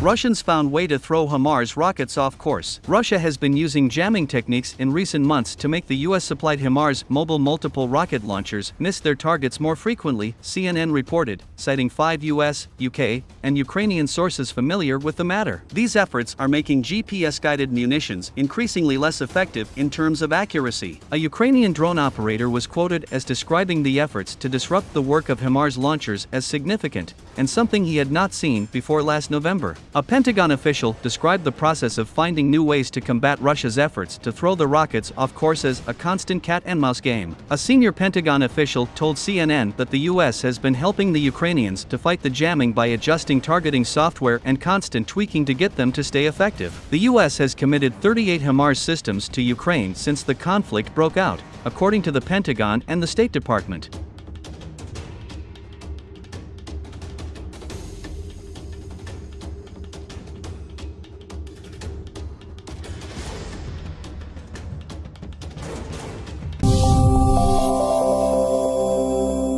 Russians found way to throw HIMARS rockets off course. Russia has been using jamming techniques in recent months to make the US-supplied HIMARS mobile multiple rocket launchers miss their targets more frequently, CNN reported, citing five US, UK, and Ukrainian sources familiar with the matter. These efforts are making GPS-guided munitions increasingly less effective in terms of accuracy. A Ukrainian drone operator was quoted as describing the efforts to disrupt the work of HIMARS launchers as significant, and something he had not seen before last November. A Pentagon official described the process of finding new ways to combat Russia's efforts to throw the rockets off course as a constant cat and mouse game. A senior Pentagon official told CNN that the US has been helping the Ukrainians to fight the jamming by adjusting targeting software and constant tweaking to get them to stay effective. The US has committed 38 HIMARS systems to Ukraine since the conflict broke out, according to the Pentagon and the State Department.